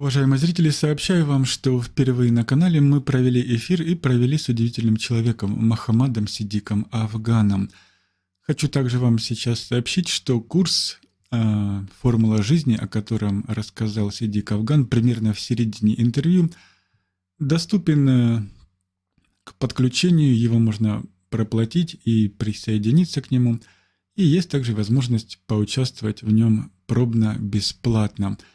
Уважаемые зрители, сообщаю вам, что впервые на канале мы провели эфир и провели с удивительным человеком Махамадом Сидиком Афганом. Хочу также вам сейчас сообщить, что курс э, «Формула жизни», о котором рассказал Сидик Афган примерно в середине интервью, доступен э, к подключению, его можно проплатить и присоединиться к нему, и есть также возможность поучаствовать в нем пробно бесплатно –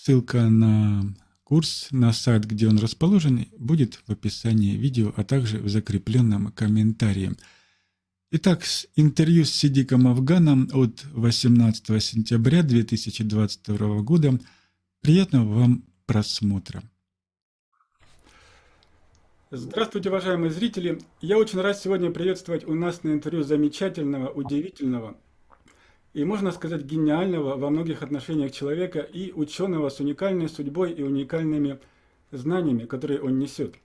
Ссылка на курс, на сайт, где он расположен, будет в описании видео, а также в закрепленном комментарии. Итак, интервью с Сидиком Афганом от 18 сентября 2022 года. Приятного вам просмотра. Здравствуйте, уважаемые зрители! Я очень рад сегодня приветствовать у нас на интервью замечательного, удивительного, и, можно сказать, гениального во многих отношениях человека и ученого с уникальной судьбой и уникальными знаниями, которые он несет.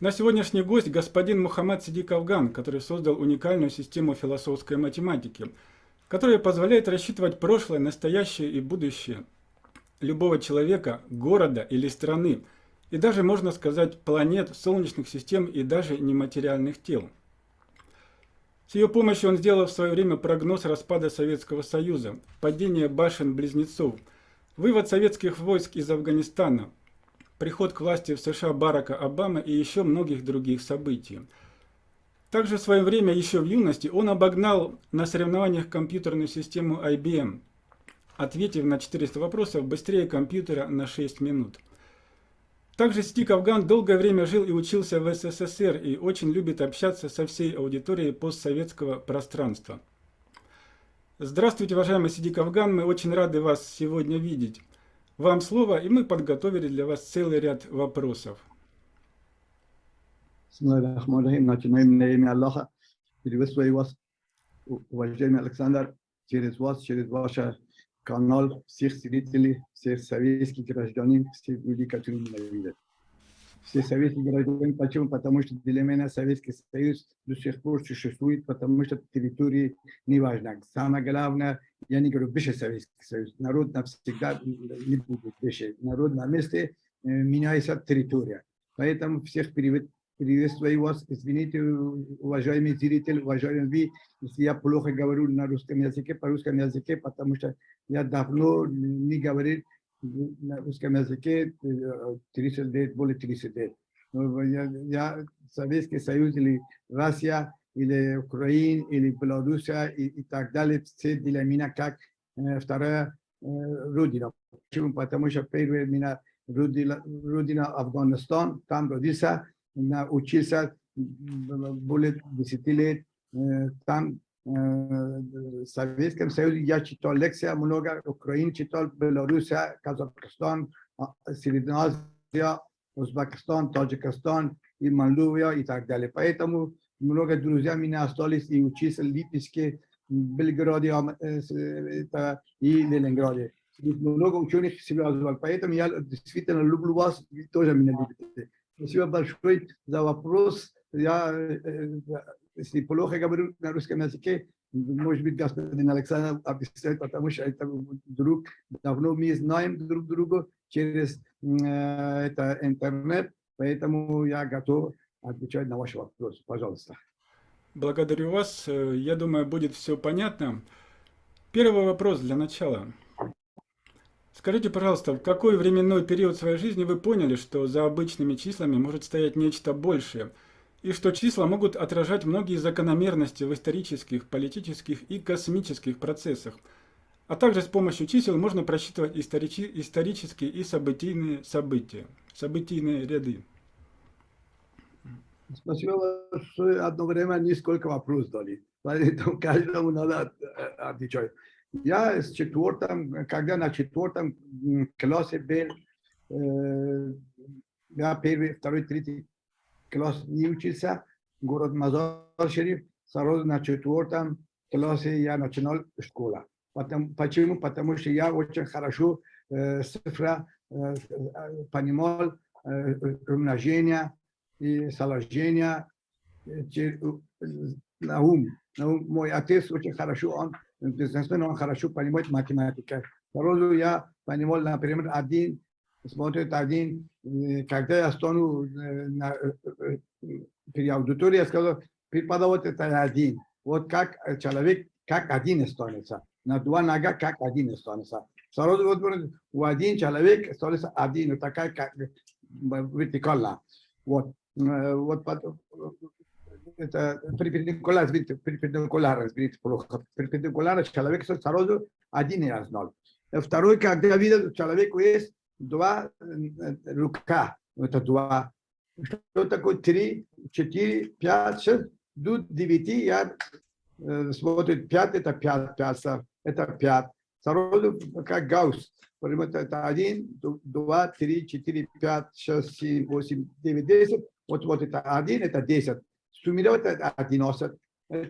На сегодняшний гость господин Мухаммад Сидик Афган, который создал уникальную систему философской математики, которая позволяет рассчитывать прошлое, настоящее и будущее любого человека, города или страны, и даже, можно сказать, планет, солнечных систем и даже нематериальных тел. С ее помощью он сделал в свое время прогноз распада Советского Союза, падения башен-близнецов, вывод советских войск из Афганистана, приход к власти в США Барака Обамы и еще многих других событий. Также в свое время, еще в юности, он обогнал на соревнованиях компьютерную систему IBM, ответив на 400 вопросов быстрее компьютера на 6 минут. Также Стик Афган долгое время жил и учился в СССР и очень любит общаться со всей аудиторией постсоветского пространства. Здравствуйте, уважаемый Сидик Афган, мы очень рады вас сегодня видеть. Вам слово, и мы подготовили для вас целый ряд вопросов. Уважаемый Александр, через вас, через ваше канал всех зрителей, всех советских гражданин, всех людей, которые ненавидят. Все советские граждане, почему? Потому что для меня Советский Союз до сих пор существует, потому что территории не важно. Самое главное, я не говорю выше Советский Союз, народ навсегда не будет выше. Народ на месте меняется территория. Поэтому всех привет, Приветствую вас. Извините, уважаемый зритель, уважаемый вы, если я плохо говорю на русском языке, по русскому языке, потому что я давно не говорил на русском языке 30 лет, более 30 лет. Я, я Советский Союз или Россия, или Украина, или Белоруссия и, и так далее, все для меня как э, вторая э, родина. Почему? Потому что первая меня родина, родина Афганистан, там родился, учился более 10 лет там в Советском Союзе. Я читал лекции много, Украина читал, Белоруссия, Казахстан, Средняя Азия, Узбекистан, Таджикистан и Молдовия и так далее. Поэтому много друзей меня остались и учился в Липецке, Белграде и Ленинграде. Много ученых себя звал. Поэтому я действительно люблю вас, вы тоже меня любите. Спасибо большое за вопрос. Я, если плохо говорю на русском языке, может быть, господин Александр объясняет, потому что это друг, давно мы знаем друг друга через это интернет, поэтому я готов отвечать на ваш вопрос. Пожалуйста. Благодарю вас. Я думаю, будет все понятно. Первый вопрос для начала. Скажите, пожалуйста, в какой временной период своей жизни вы поняли, что за обычными числами может стоять нечто большее, и что числа могут отражать многие закономерности в исторических, политических и космических процессах, а также с помощью чисел можно просчитывать историчи исторические и событийные события, событийные ряды? Спасибо большое. Одно время несколько вопросов дали, поэтому каждому надо отвечать. Я с четвертом, когда на четвертом классе был, э, я первый, второй, третий класс не учился, город Мазар-Шериф, сразу на четвертом классе я начинал школу. Потому, почему? Потому что я очень хорошо э, цифра э, понимал э, умножение и сложение на ум. Мой отец очень хорошо, он бизнесмен, он хорошо понимает математику. Сразу я понимал, например, один смотрит один, э, когда я стану э, на, э, при аудитории, я сказал, преподаватель это один. Вот как человек, как один останется. На два нога, как один останется. Сразу вот у один человек останется один, такая как вертикально. Вот. Вот это перпендикуляр, видите, перпендикуляр, видите, плохо. Перпендикуляр человек со сразу один раз ноль. Второй, когда видят, человеку есть два э, рука, это два. Что такое три, четыре, пять, шесть, до девяти, я э, смотрю, пять, это пять, пять, это пять. Сразу как гаусс. Примерно это 1, 2, 3, 4, 5, 6, 7, 8, 9, 10. Вот, вот это один, это 10. Zu mir wird Adinosat,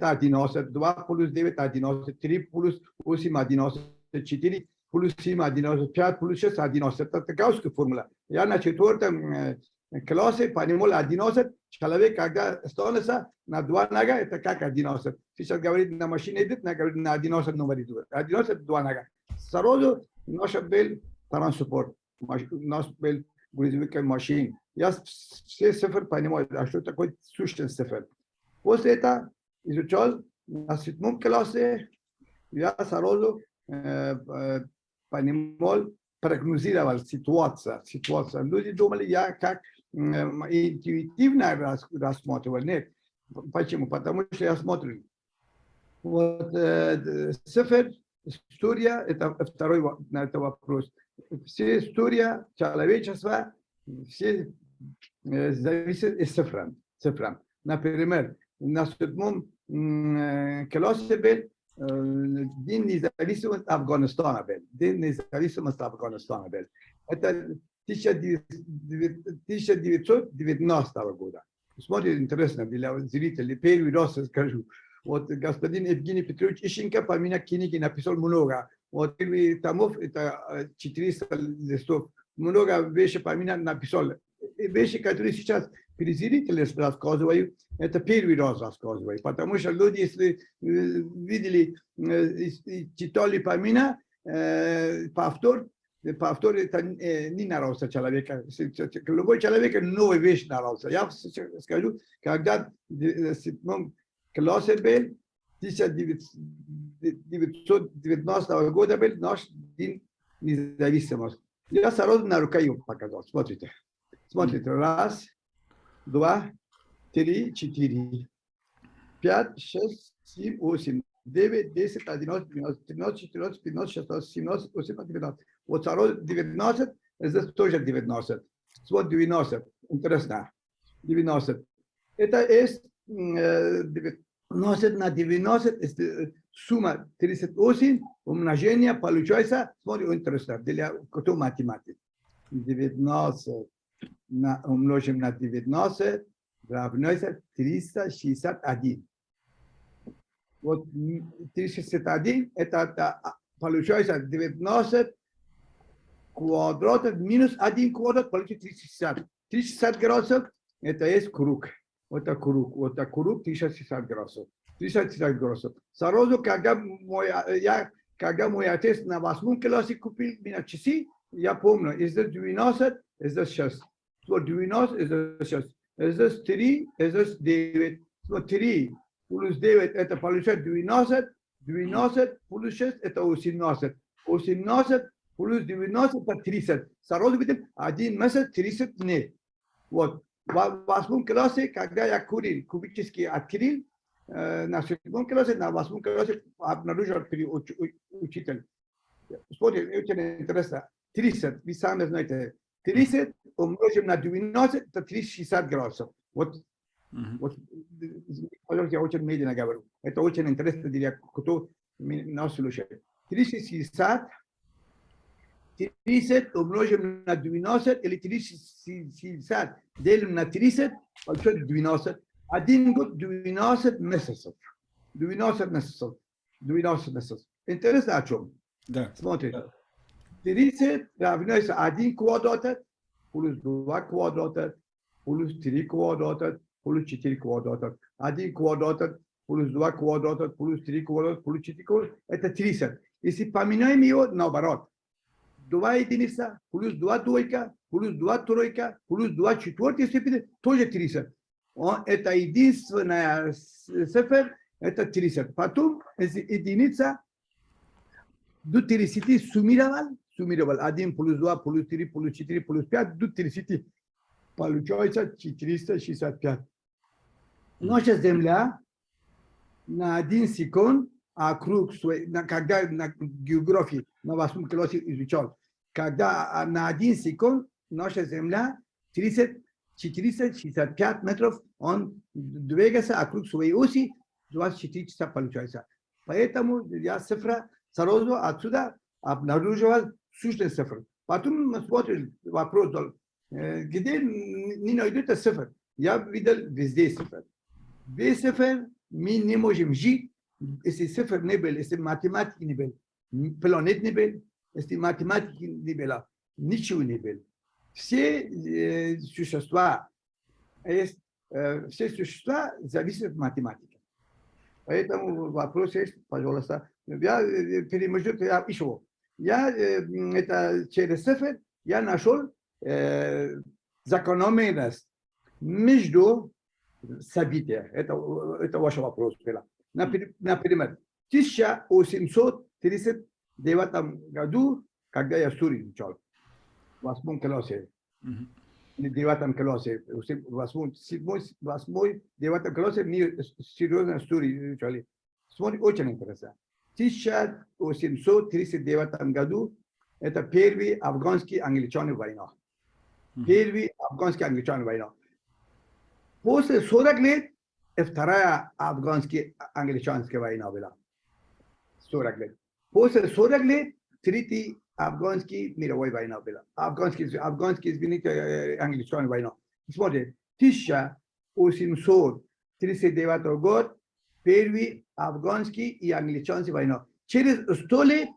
Adinosat 2 plus 9, Adinosat 3 plus 8, Adinosat 4, plus 5, Adinosat 4, plus 6, Adinosat. Asta caos cu formula. Iar în această klose mm, panimol adinosat chalave kaga stonasa na duanaga eta kaka adinosat fisat gavrit na machine edit na gavrit na adinosat numari du adinosat duanaga sarozo noshbel taran support noshbel Наш был грузовик машин. Я все цифры понимаю, а что такое сущность цифр. После этого изучал на седьмом классе, я сразу понимал, прогнозировал ситуацию. ситуацию. Люди думали, я как интуитивно рассматривал. Нет. Почему? Потому что я смотрю. Вот э, цифр, история, это второй на это вопрос. Все история человечества, все э, зависит от цифр. цифрам. Например, на седьмом э, классе был День независимости Афганистана был. День независимости Афганистана был. Это 1919 года. Смотрите, интересно для зрителей. Первый раз скажу. Вот господин Евгений Петрович Ищенко по меня книги написал много. Вот томов, это 400 листов. Много вещей по меня написал. Вещи, которые сейчас зрители рассказываю, это первый раз рассказываю, потому что люди, если э, видели, э, читали по меня, э, повтор, повтор это не нравится человека. Любой человек новая вещь нравится. Я скажу, когда в седьмом классе был, 1919 года был наш день независимости. Я сразу на рукою показал. Смотрите. Смотрите. Раз, два, три, четыре, пять, шесть, семь, восемь, девять, десять, одиннадцать, двенадцать, тринадцать, четырнадцать, пятнадцать, шестнадцать, семнадцать, восемнадцать, девятнадцать. Вот второй девятнадцать, здесь тоже девятнадцать. Вот девяносто. Интересно. Девяносто. Это есть девяносто на девяносто, сумма 38, умножение получается, смотри, интересно, для кто математики. 90 на, умножим на 90 равняется 361. Вот 361 это, это получается 90 квадратов минус 1 квадрат получится 360. 360 градусов это есть круг. Вот это круг. Вот это круг 360 градусов. 360 градусов. Сразу, когда мой, я, когда мой отец на восьмом классе купил меня часы, я помню, здесь 12, здесь 6. So 12 is just, is this 3, is this David. So 3 плюс 9 это получает 12, 12 плюс 6 это 18. 18 плюс 90 это 30. Сразу видим, один месяц 30 дней. Вот. В восьмом классе, когда я курил, кубический открыл, на седьмом классе, на восьмом классе обнаружил учитель. Смотрите, очень интересно. 30, вы сами знаете, 30 умножим на 12, это 360 градусов. Вот, uh -huh. вот я очень медленно говорю. Это очень интересно для кто нас слушает. 360, 30 умножим на 12, или 360 делим на 30, получает 12. Один год 12 месяцев. 12 месяцев. 12 месяцев. Интересно о чем? Да. Смотрите. 30 равняется 1 квадрат плюс 2 квадрата плюс 3 квадрата плюс 4 квадрата. 1 квадрат плюс 2 квадрата плюс 3 квадрата плюс 4 квадрата. Это 30. Если поменяем его наоборот. 2 единица, плюс 2 двойка, плюс 2 тройка, плюс 2 четвертой степени, тоже 30. Он, это единственная цифра, это 30. Потом единица до 30 суммировал, суммировал 1 плюс 2 плюс 3 плюс 4 плюс 5 до 30. Получается 465. Наша Земля на один секунд округ когда на географии на восьмом классе изучал, когда на один секунд наша Земля 30, 465 метров, он двигается округ своей оси, 24 часа получается. Поэтому я цифра сразу отсюда обнаруживал сущность цифр. Потом мы смотрим вопрос, где не найдут цифр. Я видел везде цифр. Без цифр мы не можем жить, был, если математики не был, планет не был, если математики не было, ничего не было. Все существа, все существа зависят от математики. Поэтому вопрос есть, пожалуйста. Я перемежу еще. Я это через цифр я нашел э, закономерность между события. Это, это ваш вопрос. Например, в 1839 году, когда я Сурий изучал, в восьмом классе, или девятом классе, в восьмом, седьмой, восьмой, девятом классе мы серьезно Сурий изучали. Смотри, очень интересно. В 1839 году это первый афганский англичан война. Первый афганский англичан война. После 40 лет вторая афганская англичанская война была. 40 лет. После 40 лет третий афганский мировой война была. Афганский, афганский, извините, англичанская война. Смотрите, 1839 год первый афганский и англичанский война. Через 100 лет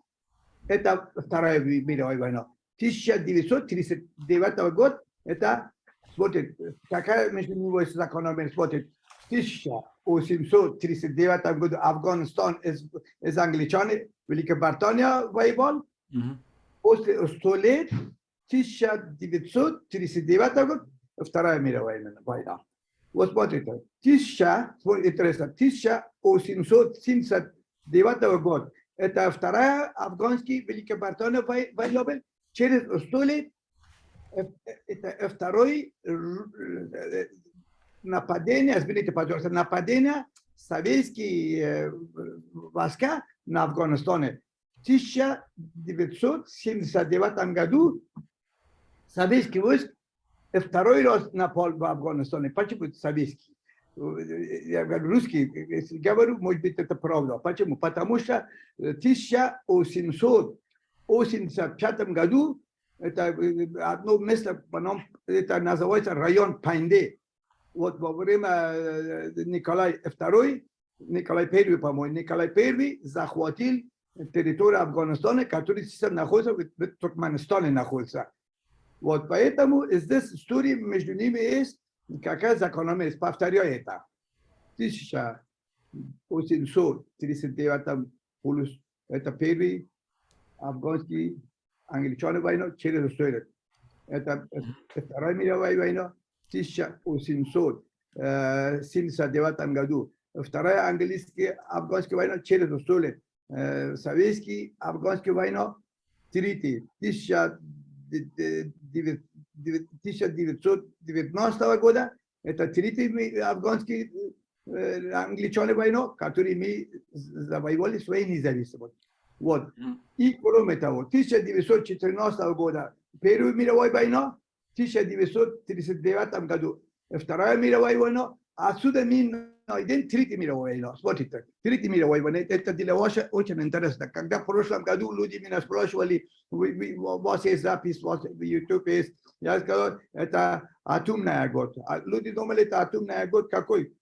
это вторая мировая война. 1939 год это смотрит, какая между него закономерность, смотрит, 1839 году Афганистан из, из англичане, Великобритания воевал, -hmm. после 100 лет, 1939 год, Вторая мировая война. Вот смотрите, 1000, интересно, 1879 год, это вторая афганский Великобритания война, через 100 лет это второй нападение, извините, пожалуйста, нападение советские войска на Афганистане. В 1979 году советский войск второй раз напал в Афганистане. Почему советский? Я говорю русский, если говорю, может быть, это правда. Почему? Потому что в 1885 году это одно место, это называется район Панде. Вот во время Николай II, Николай I, по-моему, Николай I захватил территорию Афганистана, который сейчас находится в Туркменистане находится. Вот поэтому здесь история между ними есть какая закономерность. Повторяю это. 1839 плюс это первый афганский англичане войну через историю. Это Вторая мировая война 1879 году. Вторая английская афганская война через историю. Советский афганская война третий 1990 года. Это третий афганский англичане войну, который мы завоевали своей независимость. Вот. И кроме того, 1914 года Первая мировая война, 1939 году Вторая мировая война, отсюда мы найдем Третья мировая война. Смотрите, Третья мировая война, это для вас очень интересно. Когда в прошлом году люди меня спрашивали, у вас есть запись, у вас YouTube есть, я сказал, это атомная год. Люди думали, это атомная год какой?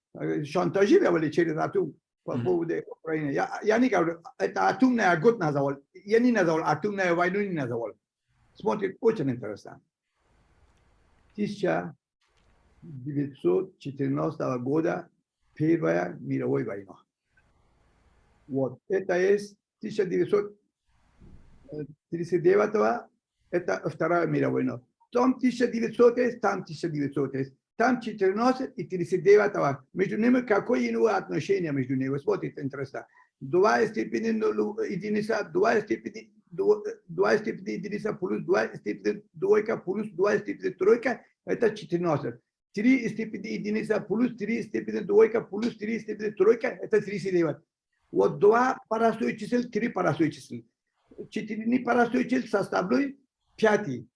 Шантажировали через атом по поводу Украины. Я, я не говорю, это атомная год назвал. Я не назвал, атомная войну не назвал. Смотрит, очень интересно. 1914 года Первая мировая война. Вот, это есть 1939 это Вторая мировая война. Там 1900, там 1900, там 14 и 39. Между ними какое иное отношение между ними? Вот это интересно. Два степени единица, два степени, два степени единица плюс два степени двойка плюс два степени тройка, это 14. Три степени единица плюс три степени двойка плюс три степени тройка, это 39. Вот два простые чисел, три простые числа. Четыре простые числа составляют пятый.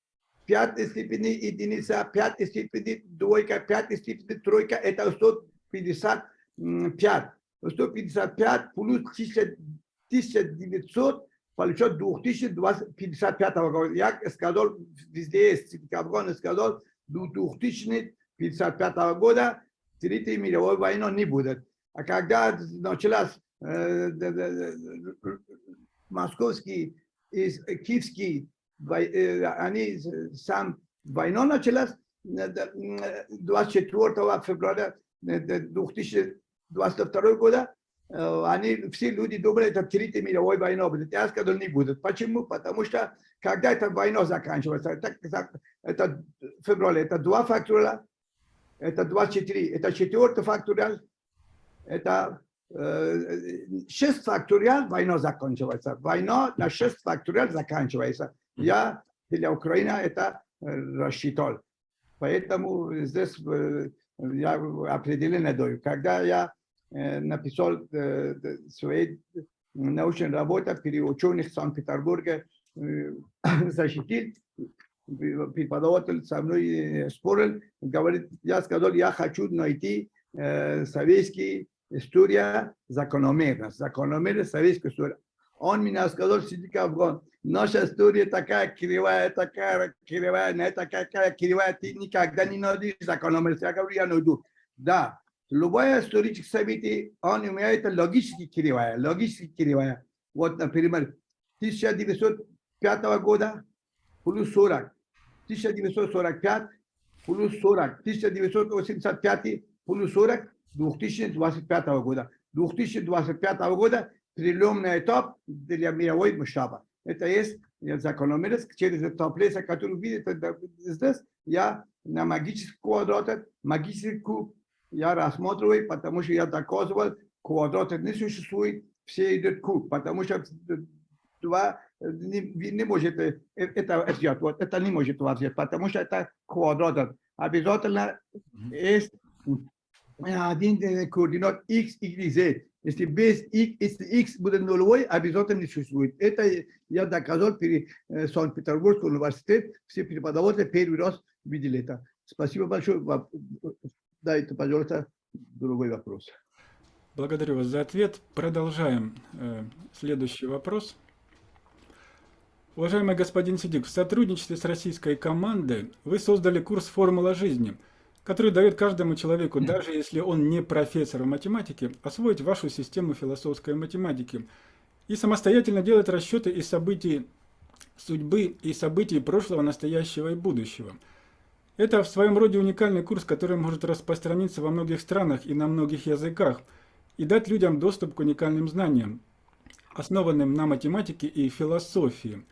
Пятая степени единица, пятая степени двойка, пятая степени тройка, это 155. 155 плюс 1900 получает 2055 года. Я сказал, везде есть, Кавгон сказал, до 2055 года Третьей мировой войны не будет. А когда началась э, московский и киевский они сам война началась 24 февраля 2022 года. Они, все люди думали, это Третья мировая война будет. Я сказал, не будет. Почему? Потому что, когда эта война заканчивается, это, это февраль, это два фактора, это 24, это четвертый факториал, это э, 6 факториал, война заканчивается. Война на 6 факториал заканчивается. Я для Украины это рассчитал. Поэтому здесь я определенно даю. Когда я написал свои научные работы при ученых Санкт-Петербурга, защитил, преподаватель со мной спорил, говорит, я сказал, я хочу найти советский история закономерность, закономерность советской истории. Он меня сказал, сиди Афган, наша история такая кривая, такая кривая, не такая кривая, ты никогда не найдешь закономерность. Я говорю, я найду. Да, любое историческое событие, он имеет логически кривая, логически кривая. Вот, например, 1905 года плюс 40, 1945 плюс 40, 1985 плюс 40, 2025 года. 2025 года переломный этап для мировой масштаба. Это есть закономерность через этап леса, который видите здесь. Я на магический квадрат, магический куб я рассматриваю, потому что я доказывал, квадрат не существует, все идут куб, потому что два не, не может это взять, вот это не может взять, потому что это квадрат. Обязательно есть один координат x, y, z. Если без x, если x будет нулевой, обязательно не существует. Это я доказал при Санкт-Петербургском университете. Все преподаватели первый раз видели это. Спасибо большое. Дайте, пожалуйста, другой вопрос. Благодарю вас за ответ. Продолжаем. Следующий вопрос. Уважаемый господин Сидик, в сотрудничестве с российской командой вы создали курс «Формула жизни», который дает каждому человеку, даже если он не профессор в математике, освоить вашу систему философской математики и самостоятельно делать расчеты из событий судьбы и событий прошлого, настоящего и будущего. Это в своем роде уникальный курс, который может распространиться во многих странах и на многих языках и дать людям доступ к уникальным знаниям, основанным на математике и философии.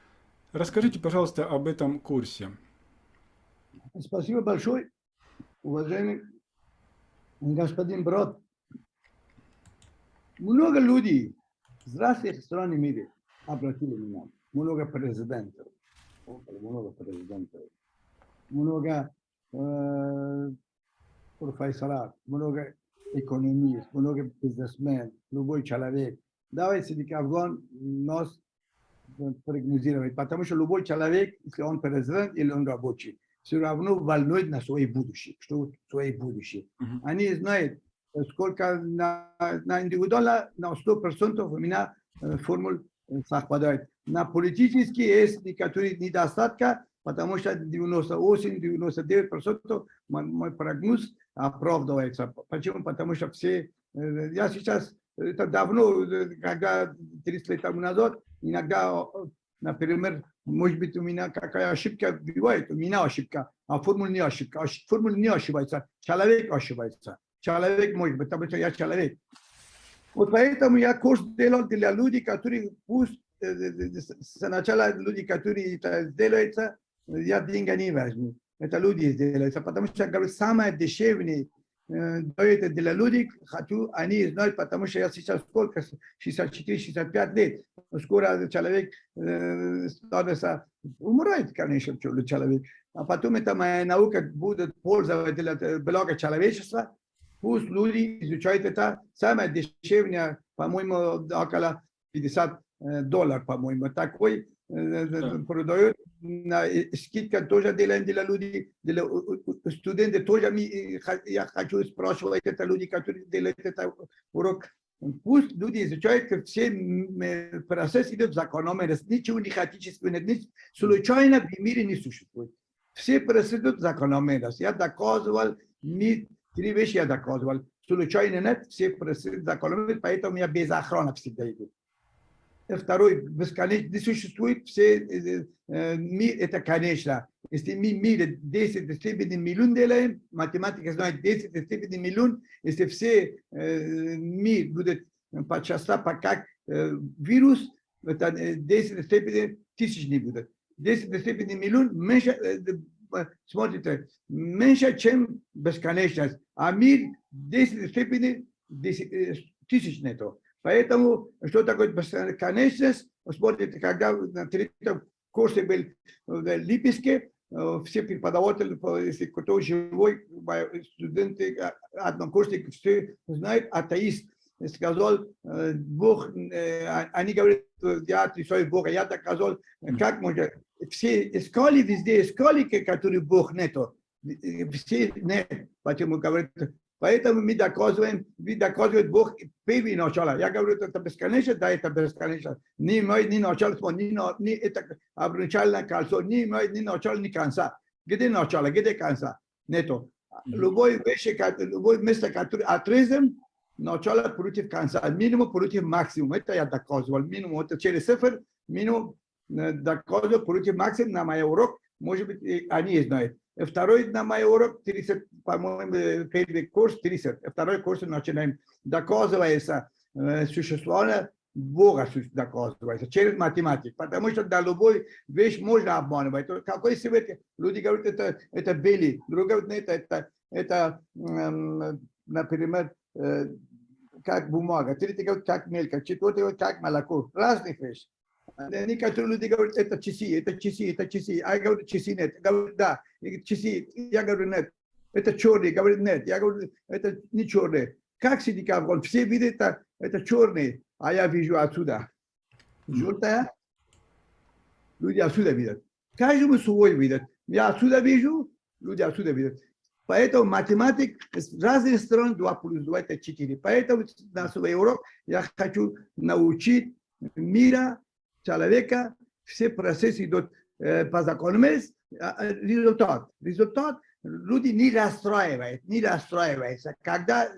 Расскажите, пожалуйста, об этом курсе. Спасибо большое уважаемый господин Брод, много людей с разных стран мира обратили меня. Много президентов, много президентов, много э, профессоров, много экономистов, много бизнесмен, любой человек. Давайте Афган нас прогнозировать, потому что любой человек, если он президент или он рабочий, все равно волнует на свое будущее, что свое будущее. Uh -huh. Они знают, сколько на, на индивидуально, на 100% у меня формул совпадает. На политические есть некоторые недостатки, потому что 98-99% мой, прогноз оправдывается. Почему? Потому что все, э, я сейчас, это давно, когда 30 лет тому назад, иногда, например, может быть, у меня какая ошибка бывает, у меня ошибка, а формула не ошибка. Формула не ошибается, человек ошибается. Человек может быть, потому что я человек. Вот поэтому я курс делал для людей, которые пусть să начала люди, которые это сделаются, я деньги не возьму. Это люди сделаются, потому что, говорю, самое дешевле э, дает для людей, хочу, они знают, потому что я сейчас сколько, 64-65 лет, скоро человек э, становится, умирает, конечно, человек. А потом это моя наука будет пользоваться для блага человечества, пусть люди изучают это, самое дешевле, по-моему, около 50 э, долларов, по-моему, такой Да. на скидка тоже делаем для людей, для у- тоже ми- э, я хочу спрашивать это люди, которые делают это урок. Пусть люди изучают, как все м, э, процесс идет закономерность, ничего не хаотического нет, ни случайно в мире не существует. Все процессы идут закономерно. Я доказывал, не три вещи я доказывал. Случайно нет, все процессы закономерно, па поэтому я без охраны всегда иду. И Второй, бесконечно, не существует все, э, э, мир это конечно. Если мы мир 10 степени миллион делаем, математика знает 10 степени миллион, если все э, мир будет по часам, по как э, вирус, это э, 10 степени тысяч не будет. 10 степени миллион меньше, э, э, смотрите, меньше, чем бесконечность. А мир 10 степени 10, э, тысяч нету. Поэтому, что такое бесконечность? Смотрите, когда на третьем курсе был в Липецке, э, все преподаватели, по- если кто живой, студенты, а, однокурсники, все знают, атеист, сказал, э, Бог, э, а- они говорят, э, я отрицаю Бога, я так сказал, как можно, все искали везде, искали, которые Бог нету, Э, все нет, почему говорят, Поэтому мы доказываем, мы доказываем Бог первый начало. Я говорю, это бесконечно, да, это бесконечно. Не имеет ни начала, ни, на- ни это обручальное кольцо, не имеет ни начала, ни конца. Где начало, где конца? Нету. Мгм. Любой вещь, ко- любой место, которое отрезан, начало против конца, минимум против максимум. Это я доказывал. Минимум, это через цифр, минимум э, доказывал против максимум на мой урок. Может быть, и они знают. Второй на мой урок, 30, по-моему, первый курс 30. И Второй курс начинаем. Доказывается э, существование Бога доказывается через математику. Потому что да, любой вещь можно обманывать. Какой свет? Люди говорят, это, это белый. Другие говорят, нет, это, это эм, например, э, как бумага. Третий говорит, как мелька. Четвертый говорит, как молоко. Разных вещей. Некоторые люди говорят, это часы, это часы, это часы. А я говорю, часы нет. Говорят, да, часы. Я говорю, нет. Это черный. Говорит, нет. Я говорю, это не черный. Как синдикат? Все видят, это, это черный. А я вижу отсюда. Желтая. Люди отсюда видят. Каждому свой видят. Я отсюда вижу, люди отсюда видят. Поэтому математик с разных сторон 2 плюс 2 это 4. Поэтому на свой урок я хочу научить мира, человека, все процессы идут по закономерности, а, а, результат. Результат люди не расстраивают, не расстраиваются. Когда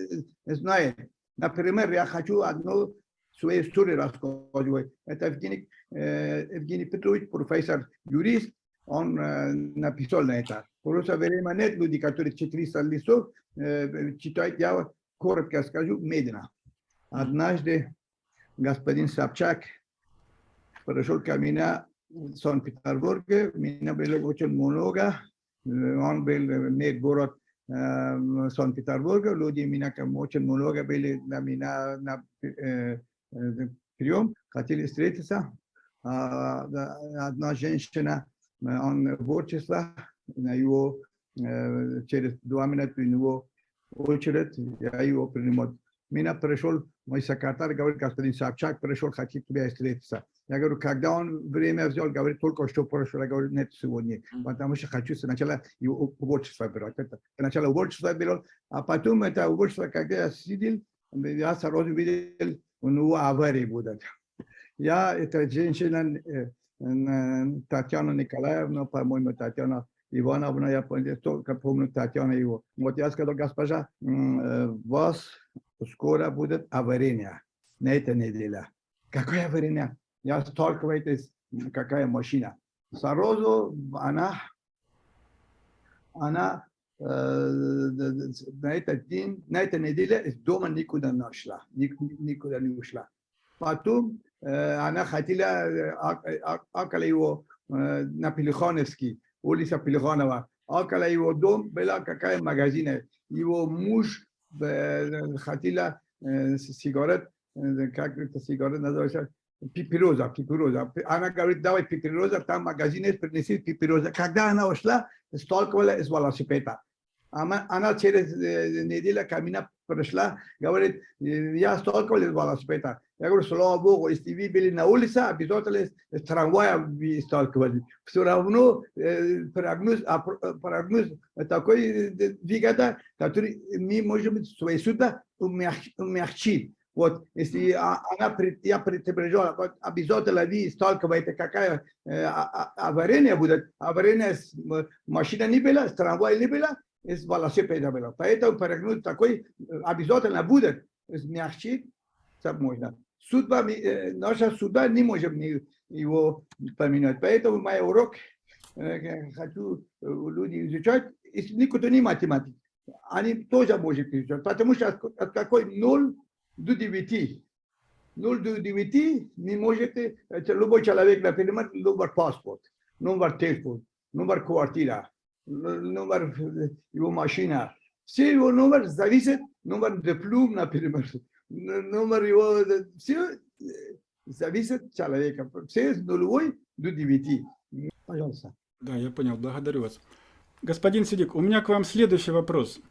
знают, например, я хочу одну свою историю рассказывать. Это Евгений, Евгений Петрович, профессор, юрист, он написал на это. Просто время нет люди, которые 400 листов читают, я коротко скажу, медленно. Однажды господин Собчак пришел ко мне в Санкт-Петербурге, меня было очень много, он был не город э, Санкт-Петербурга, люди меня очень много были на меня на прием, хотели встретиться. Одна женщина, он творчество, на его, через два минуты у него очередь, я его принимал. Меня пришел мой секретарь, говорит, господин Собчак пришел, хотит тебя встретиться. Я говорю, когда он время взял, говорит, только что пришел. Я говорю, нет, сегодня, потому что хочу сначала его уборчество брать. Это сначала уборчество беру, а потом это уборчество, когда я сидел, я сразу видел, у него аварии будет. Я, эта женщина, э, Татьяна Николаевна, по-моему, Татьяна Ивановна, я только помню Татьяна его. Вот я сказал, госпожа, э, вас скоро будет авария на этой неделе. Какое авария? Я сталкиваюсь, какая машина. Сразу она, она э, на этот день, на этой неделе из дома никуда не шла, ник- никуда не ушла. Потом она хотела акала его на Пелихановский, улица Пелиханова. Акала его дом, была какая магазина. Его муж хотела сигарет, как это сигарет называется, пипироза, пипироза. Она говорит, давай пипироза, там магазин есть, принеси пипироза. Когда она ушла, сталкивала с велосипеда. Она, она через неделю ко мне пришла, говорит, я сталкивалась с велосипеда. Я говорю, слава Богу, если вы были на улице, обязательно с трамвая вы сталкивались. Все равно э, прогноз, а, прогноз такой двигатель, который мы можем свои суда умягчить. Вот, если она, я предупреждал, вот, обязательно вы сталкиваете, какая э, авария будет, авария с машина не была, с трамвая не была, с велосипеда была. Поэтому прогноз такой обязательно будет смягчить, можно. Судьба, наша судьба не можем его поменять. Поэтому мой урок, хочу люди изучать, если никто не математик, они тоже могут изучать, потому что от какой 0 до 9. 0 до 9 не можете, любой человек, например, номер паспорт, номер телефон, номер квартира, номер его машина. Все его номер зависит, номер диплом, например, номер его, все зависит от человека. Все с нулевой до 9. Пожалуйста. Да, я понял, благодарю вас. Господин Сидик, у меня к вам следующий вопрос.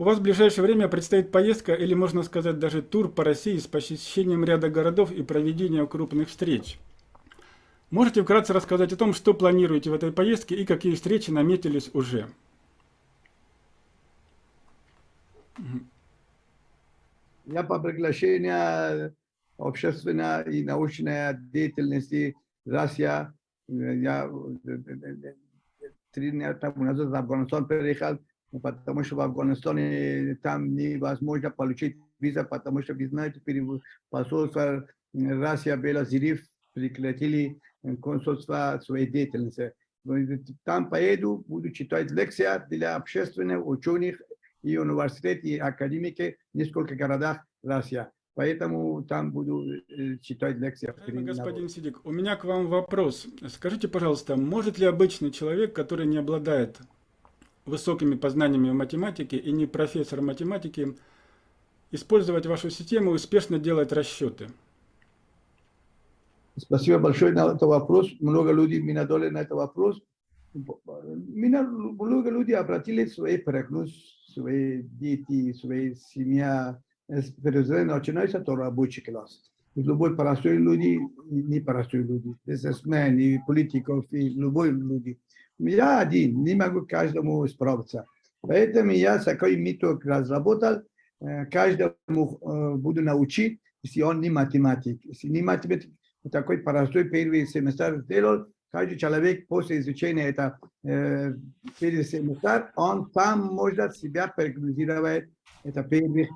У вас в ближайшее время предстоит поездка, или можно сказать даже тур по России с посещением ряда городов и проведением крупных встреч. Можете вкратце рассказать о том, что планируете в этой поездке и какие встречи наметились уже? Я по приглашению общественной и научной деятельности Россия, я три дня тому назад в Афганистан переехал, потому что в Афганистане там невозможно получить виза, потому что, вы знаете, посольство Россия Белозерив прекратили консульство своей деятельности. Там поеду, буду читать лекции для общественных ученых и университет, и академики в нескольких городах России. Поэтому там буду читать лекции. Господин Сидик, у меня к вам вопрос. Скажите, пожалуйста, может ли обычный человек, который не обладает высокими познаниями в математике и не профессор математики, использовать вашу систему и успешно делать расчеты? Спасибо большое на этот вопрос. Много людей меня дали на этот вопрос. Меня много людей обратили свои прогноз, свои дети, свои семья. Начинается то рабочий класс. Любой простой люди, не простой люди, бизнесмен, и политиков, и любой люди. Я один, не могу каждому справиться. Поэтому я такой метод разработал, каждому буду научить, если он не математик. Если не математик, такой простой первый семестр сделал, каждый человек после изучения это э, первый семестр, он там может себя прогнозировать, это первый,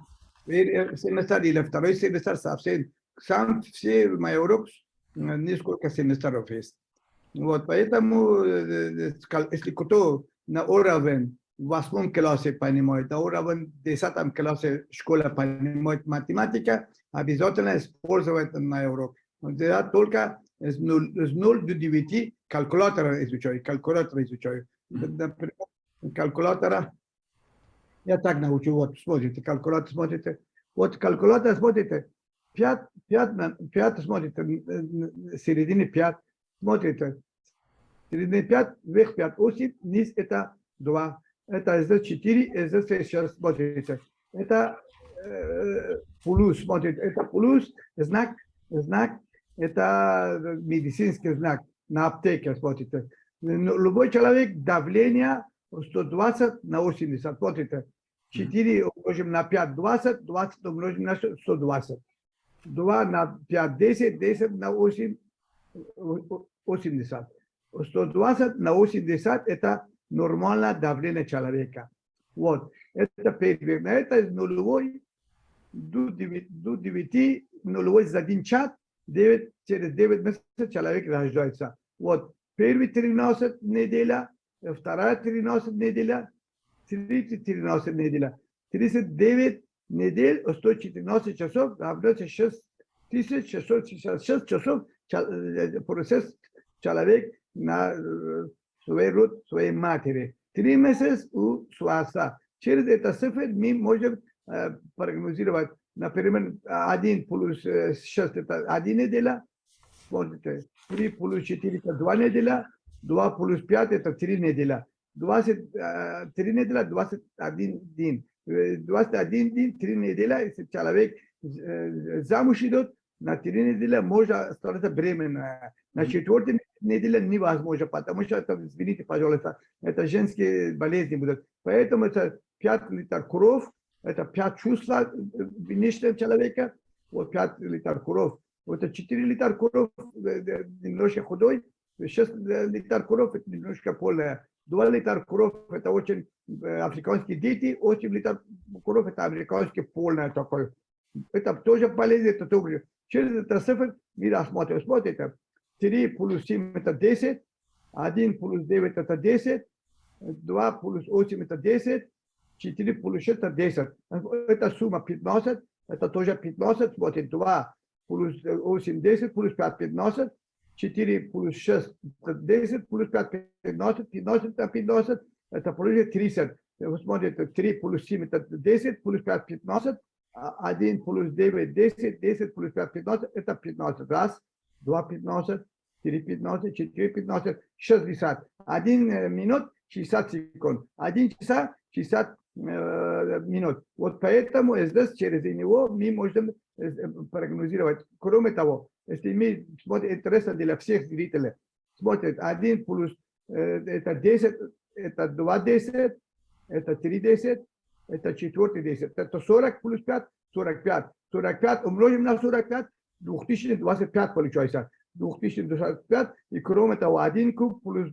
первый семестр или второй семестр совсем. Сам все мои уроки несколько семестров есть. Вот, поэтому, если кто на уровень в восьмом классе понимает, на уровень в десятом классе школа понимает математика, обязательно использовать мой урок. Я только с 0, с 0 до 9 калькулятора изучаю, калькулятор изучаю. Например, калькулятора, я так научу, вот, смотрите, калькулятор смотрите, вот калькулятор смотрите, 5, 5, 5 смотрите, середине 5, смотрите, середине 5, вверх 5, осень, низ это 2, это здесь 4, здесь сейчас смотрите, это э, плюс, смотрите, это плюс, знак, знак, это медицинский знак на аптеке, смотрите. Любой человек давление 120 на 80, смотрите. 4 умножим на 5, 20, 20 умножим на 120. 2 на 5, 10, 10 на 8, 80. 120 на 80 это нормальное давление человека. Вот. Это первое. Это нулевой до 9, до 9 нулевой за один час, 9, через 9 месяцев человек рождается. Вот. Первый 13 неделя, вторая 13 неделя, третья 13 неделя. 39 недель, 114 часов, равняется 6 1666 часов ча- э, процесс человек на э, своей род, своей матери. Три месяца у Суаса. Через это цифры мы можем э, прогнозировать, например, один плюс э, шесть это один неделя, смотрите, три плюс четыре это два неделя, два плюс пять это три неделя, двадцать э, три неделя, двадцать один день. Э, 21 день, три недели, если человек э, замуж идет, на три недели можно становиться беременная. На четвертой неделе невозможно, потому что это, извините, пожалуйста, это женские болезни будут. Поэтому это 5 литров кровь, это 5 чувств э, внешнего человека, вот 5 литров кровь. Вот это 4 литра кровь, э, э, немножко худой, 6 литров кровь, это немножко полная. 2 литра кровь, это очень африканские дети, 8 литров кровь, это американский полная такой. Это тоже болезнь, это тоже. Через это цифр мы рассмотрим. Смотрите, 3 плюс 7 это 10, 1 плюс 9 это 10, 2 плюс 8 это 10, 4 плюс 6 это 10. Это сумма 15, это тоже 15, смотрите, 2 плюс 8 10, плюс 5 15, 4 плюс 6 это 10, плюс 5 15, 15 это 15, это плюс 30. Вы смотрите, 3 плюс 7 это 10, плюс 5 15, а 1 плюс 9 10, 10 плюс 5 15, это 15. Раз, 2 15, 3 15, 4 15, 60. 1 минут 60 секунд. 1 часа 60 э, минут. Вот поэтому здесь через него мы можем э, прогнозировать. Кроме того, если мы смотрим интересно для всех зрителей, смотрят 1 плюс э, это 10, это 2 10, это 3 10, это 4 10, это 40 плюс 5, 45. 45 умножим на 45, 2025 получается. 2025, и кроме того, 1 куб плюс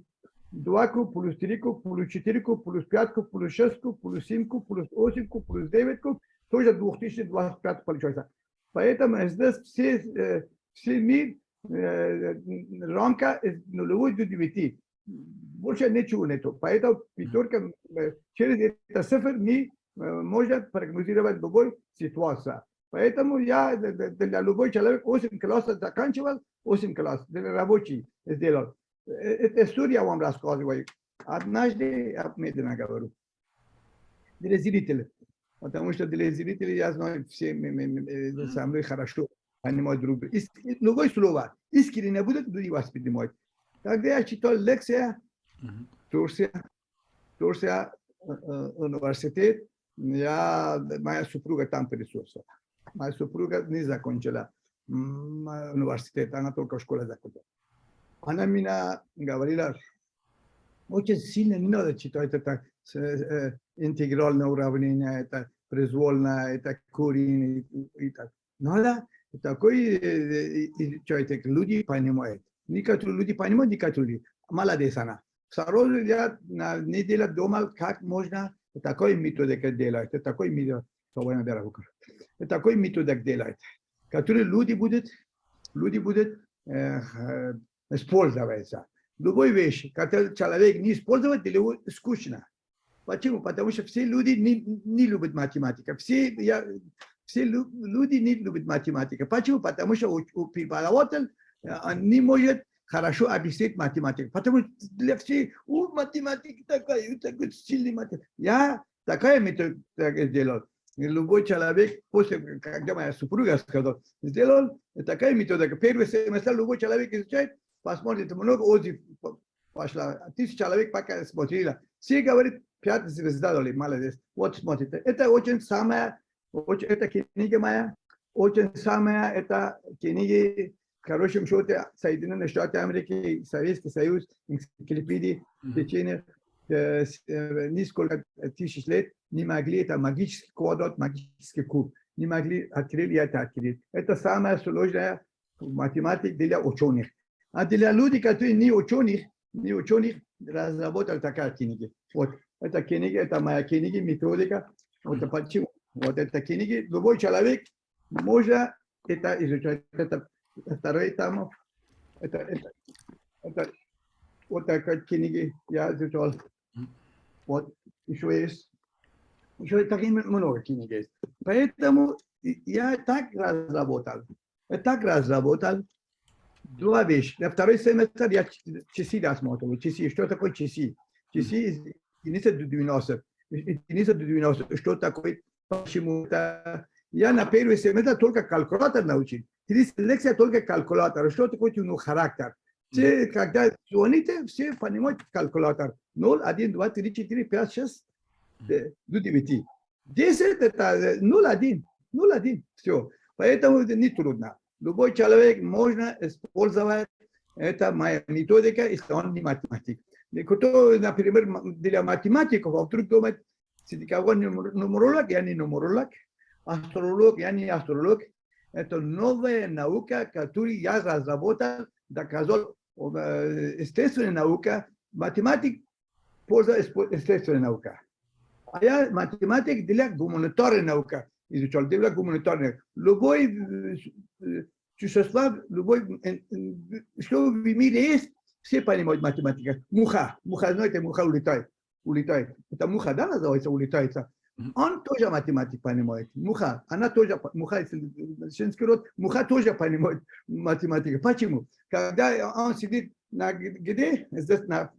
2 куб, плюс 3 куб, плюс 4 куб, плюс 5 куб, плюс 6 куб, плюс 7 куб, плюс 8 куб, плюс 9 куб, тоже 2025 получается. Поэтому здесь все, э, все мир, э, рамка из нулевой до 9. Больше ничего нету. Поэтому пятерка, э, через это цифр мы э, можем прогнозировать любой ситуацию. Поэтому я для любой человек 8 классов заканчивал, 8 классов для рабочий сделал. Э, Это история вам рассказываю. Однажды я медленно говорю. Для зрителей. Потому что для зрителей я знаю все э, со мной хорошо понимают друг друга. Другое слово. Искренне будут люди воспринимать. Когда я читал лекция. Турция, Турция, университет, я, моя супруга там присутствовала. Моя супруга не закончила университет, она только в школе закончила. Она меня говорила, очень сильно не надо читать это э, э, интегральное уравнение, это произвольное, это корень и, и так. Надо такой э, как люди понимают. Некоторые люди понимают, некоторые люди. Молодец она. Сразу я на неделю думал, как можно такой методик делать, такой метод, такой методик делать, который люди будут, люди будут э, э, использоваться. Любой вещь, который человек не использует, для него скучно. Почему? Потому что все люди не, не любят математику. Все, я, все лю- люди не любят математику. Почему? Потому что у, у преподаватель э, не может хорошо объяснить математику. Потому что для всех, у математики такая, такой сильный математик. Я такая метод так сделал. Любой человек, после, когда моя супруга сказала, сделал такая методика. Первый семестр любой человек изучает, посмотрит, много отзыв пошла. Тысяч человек пока смотрела. Все говорят, пять звезда дали, молодец. Вот смотрите. Это очень самая, очень, это книга моя, очень самая, это книги, в хорошем счете, Соединенные Штаты Америки, Советский Союз, энциклопедии, в течение э, э, несколько тысяч лет не могли, это магический квадрат, магический куб, не могли открыть это открыть. Это самая сложная математика для ученых. А для людей, которые не ученых, не ученых, разработали такая книга. Вот, эта книга, это моя книга, методика. Вот почему. Вот эта книга, любой человек может это изучать. Это второй там, это, это, это вот такая книга я изучал. Вот, еще есть. Еще такие много книг есть. Поэтому я так разработал. так разработал два вещи. На второй семестр я часы рассматривал. Часы, что такое часы? Часы из единицы до 90. Единица до 90. Что такое? Почему это? Я на первый семестр только калькулятор научил. Через лекция только калькулятор. Что такое ну, характер? Все, когда звоните, все понимают калькулятор. 0, 1, 2, 3, 4, 5, 6, до 9. 10 это 0, 1. 0, 1. Все. Поэтому это не трудно. Любой человек можно использовать это моя методика, если он не математик. Кто, например, для математиков, а вдруг думает, кого нумеролог, я не нумеролог, астролог, я не астролог. Это новая наука, которую я разработал, доказал, естественная наука, математик польза естественная наука. А я математик для гуманитарной науки изучал, для гуманитарной. Любой существа, любой, что в мире есть, все понимают математика. Муха, муха, знаете, муха улетает, улетает. Это муха, да, называется, улетается. Он тоже математик понимает. Муха, она тоже, муха, женский род, муха тоже понимает математику. Почему? Когда он сидит на где, здесь на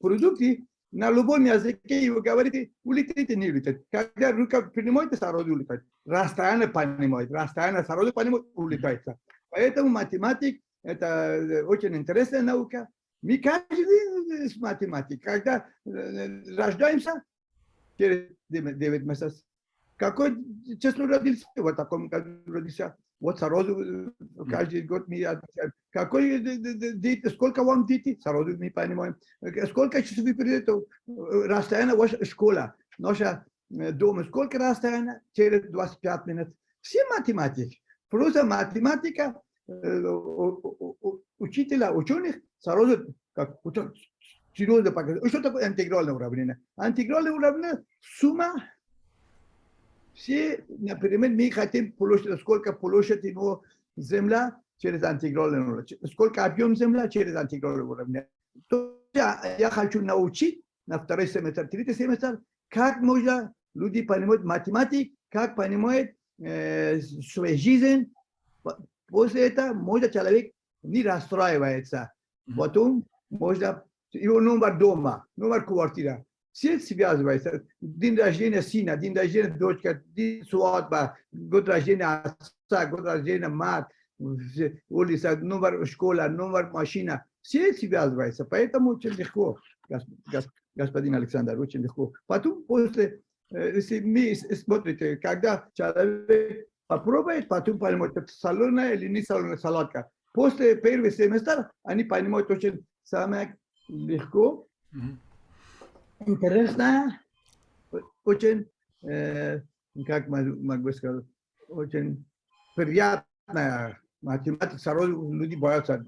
продукте, на любом языке вы говорите, улетите, не улетит. Когда рука принимаете, сразу улетает. Расстояние понимает, расстояние сразу понимает, улетается. Поэтому математик – это очень интересная наука. Мы каждый день с математикой. Когда рождаемся, через 9 месяцев, какой число родился, вот таком родился, вот сразу каждый год мы отвечаем. Какой дети, сколько вам детей, сразу мы понимаем. Сколько часов вы придете, расстояние ваша школа, наша дом, сколько расстояние, через 25 минут. Все математики. Просто математика учителя, ученых сразу как серьезно показывает. Что такое интегральное уравнение? Интегральное уравнение – сумма все, например, мы хотим площадь, сколько площадь его земля через интегральное уравнение, сколько объем земля через интегральное уравнение. То я, я хочу научить на второй семестр, третий семестр, как можно люди понимают математику, как понимают э, свою жизнь, После этого можно человек не расстраивается. Потом можно его номер дома, номер квартиры. Все связывается. День рождения сына, день рождения дочка, день свадьба, год рождения отца, год рождения мать, улица, номер школа, номер машина. Все связываются. Поэтому очень легко, господин Александр, очень легко. Потом после, если мы смотрите, когда человек попробует, потом поймут, это соленая или не соленая салатка. После первого семестра они понимают очень самое легко, интересно, очень, э, как могу сказать, очень приятная математика. Сразу люди боятся.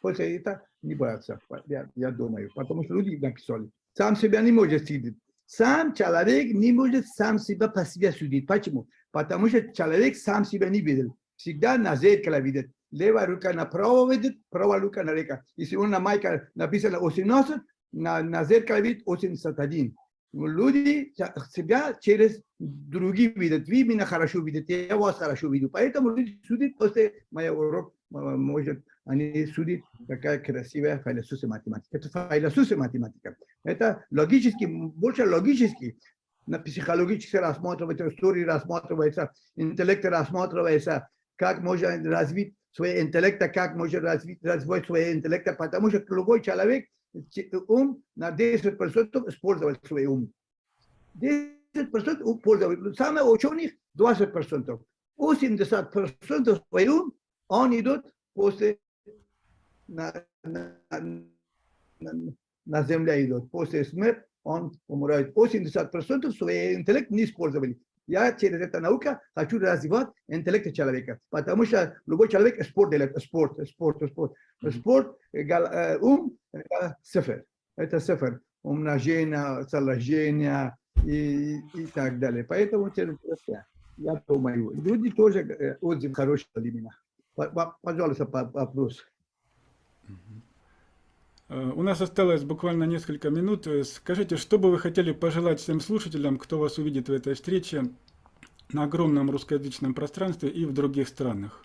После этого не боятся, я, я думаю, потому что люди написали. Сам себя не может сидеть. Сам человек не может сам себя по себе судить. Почему? Потому что человек сам себя не видел. Всегда на зеркало видит. Направо видит, правая рука налево. Если он на майке написано 18, на, на зеркало видит 81. Люди себя через другие видят. Вы меня хорошо видите, я вас хорошо виду. Поэтому люди судят после моего урока, может, они судят, какая красивая философия математика. Это философия математика. Это логически, больше логически на психологически рассматривается, истории рассматривается, интеллект рассматривается, как можно развить свой интеллект, как можно развить, развить свой интеллект, потому что любой человек ум на 10% использовать свой ум. 10% пользовать. Самые ученых 20%. 80% свой ум, он идет после на, на, на, на земле идет. После смерти он умирает. 80% свой интеллект не использовали. Я через эту науку хочу развивать интеллект человека, потому что любой человек спорт делает, спорт, спорт, спорт. Спорт, ум, это цифр, это цифр, умножение, сложение и, и так далее. Поэтому я думаю, люди тоже отзыв хороший для меня. Пожалуйста, вопрос. Э, у нас осталось буквально несколько минут. Э, скажите, что бы вы хотели пожелать всем слушателям, кто вас увидит в этой встрече на огромном русскоязычном пространстве и в других странах?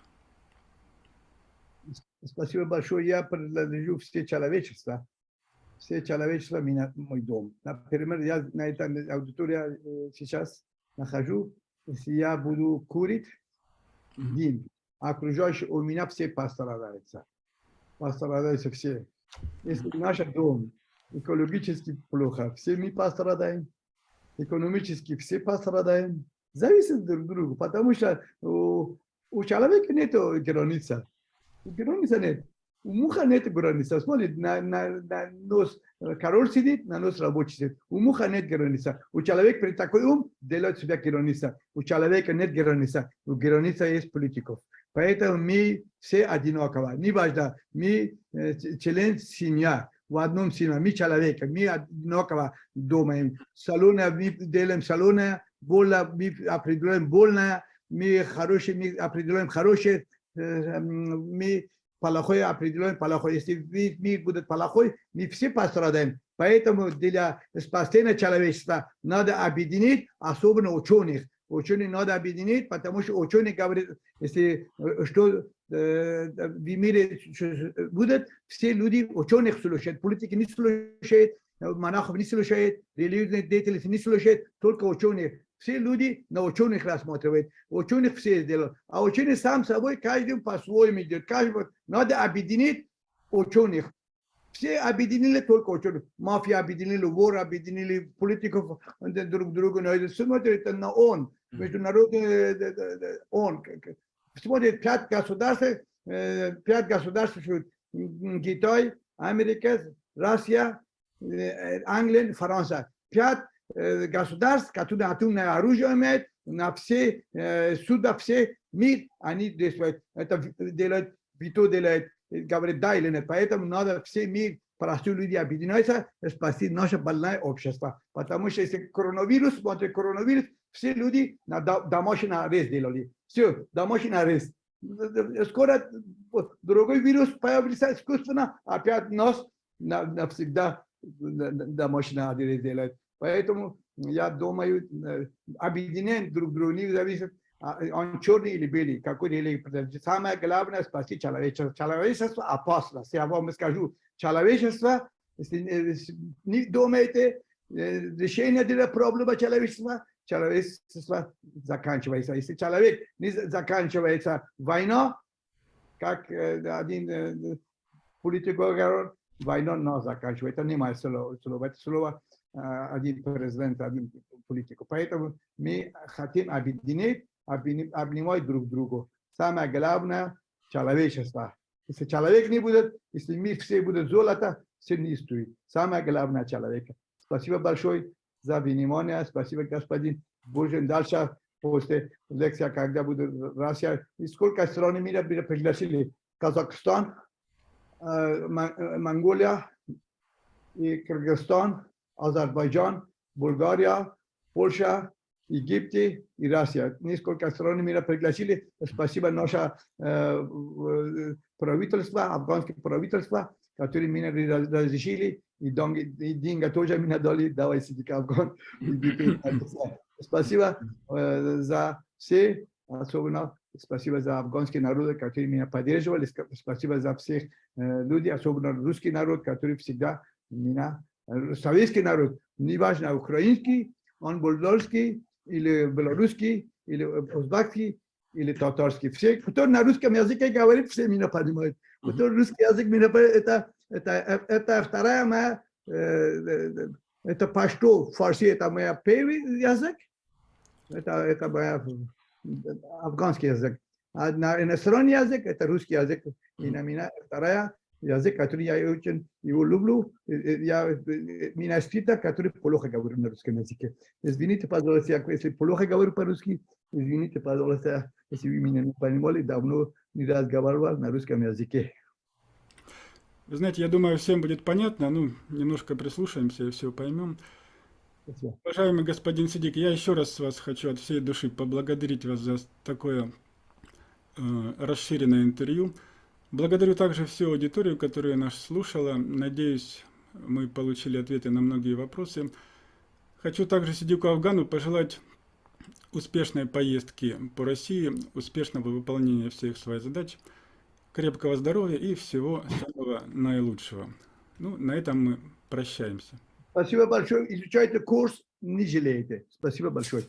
Спасибо большое. Я принадлежу все человечество. Все человечество меня, мой дом. Например, я на этой аудитории э, сейчас нахожу. Если я буду курить, дым, окружающие у меня все пострадаются. Пострадаются все. Если наш дом экологически плохо, все мы пострадаем. Экономически все пострадаем. Зависит друг от друга, потому что у, у человека нет границы. Границы нет. У муха нет границы. Смотрит, на, на, на нос король сидит, на нос рабочий сидит. У муха нет границы. У человека при такой ум делает себя граница. У человека нет границы. У границы есть политиков. Поэтому мы все одинаково. Не важно, мы член семья, в одном семье, мы человек, мы одинаково думаем. Салоны, мы делаем салоны, больно, мы определяем больное, мы хорошие, мы определяем хорошее, мы плохое определяем плохое. Если мир будет плохой, мы все пострадаем. Поэтому для спасения человечества надо объединить, особенно ученых. Ученые надо объединить, потому что ученые говорят, если что в мире будет, все люди ученых слушают, политики не слушают, монахов не слушают, религиозные деятели не слушают, только ученые. Все люди на ученых рассматривают, ученых все сделают, а ученые сам собой, каждый по-своему идет, каждый надо объединить ученых. Все объединили только ученых. Мафия объединили, вор объединили, политиков друг друга. Смотрит на он, международный он. Смотрит пять государств, пять государств, Китай, Америка, Россия, Англия, Франция. Пять государств, которые атомное оружие имеют, на все суда, все мир, они действуют. Это делает, Вито делает говорит да или нет. Поэтому надо все мир, простые люди объединяются, спасти наше больное общество. Потому что если коронавирус, смотри, коронавирус, все люди на домашний арест делали. Все, домашний арест. Скоро другой вирус появится искусственно, опять нас навсегда домашний арест делают. Поэтому я думаю, объединение друг друга не зависит он черный или белый, какой религии. Самое главное – спасти человечество. Человечество опасно. Я вам скажу, человечество, если не думаете, решение для проблемы человечества, человечество заканчивается. Если человек не заканчивается война, как один политик говорит, война не заканчивается. Это не мое слово, это слово один президент, один политик. Поэтому мы хотим объединить обнимать друг друга. Самое главное – человечество. Если человек не будет, если мы все будут золото, все не стоит. Самое главное – человек. Спасибо большое за внимание. Спасибо, господин. Будем дальше после лекции, когда будет Россия. И сколько стран мира пригласили? Казахстан, Монголия, и Кыргызстан, Азербайджан, Болгария, Польша, Египте и Россия. Несколько стран мира пригласили. Спасибо наше э, правительство, афганское правительство, которые меня разрешили. И деньги тоже меня дали, сиди Афган. Спасибо за все, особенно спасибо за афганский народ, который меня поддерживали. Спасибо за всех людей, особенно русский народ, который всегда меня, советский народ, неважно, украинский, он болгарский, или белорусский, или узбекский, или татарский. Все, кто на русском языке говорит, все меня понимают. Кто русский язык меня это, это, это вторая моя, это пашту, фарси, это моя первый язык, это, это моя афганский язык. А на иностранный язык, это русский язык. И на меня вторая язык, который я очень его люблю, я, меня скрита, который плохо говорю на русском языке. Извините, пожалуйста, если плохо говорю по-русски, извините, пожалуйста, если вы меня не понимали, давно не разговаривал на русском языке. Вы знаете, я думаю, всем будет понятно, ну, немножко прислушаемся и все поймем. Спасибо. Уважаемый господин Сидик, я еще раз вас хочу от всей души поблагодарить вас за такое э, расширенное интервью. Благодарю также всю аудиторию, которая нас слушала. Надеюсь, мы получили ответы на многие вопросы. Хочу также Сидику Афгану пожелать успешной поездки по России, успешного выполнения всех своих задач. крепкого здоровья и всего самого наилучшего. Ну, на этом мы прощаемся. Спасибо большое. Изучайте курс, не жалейте. Спасибо большое.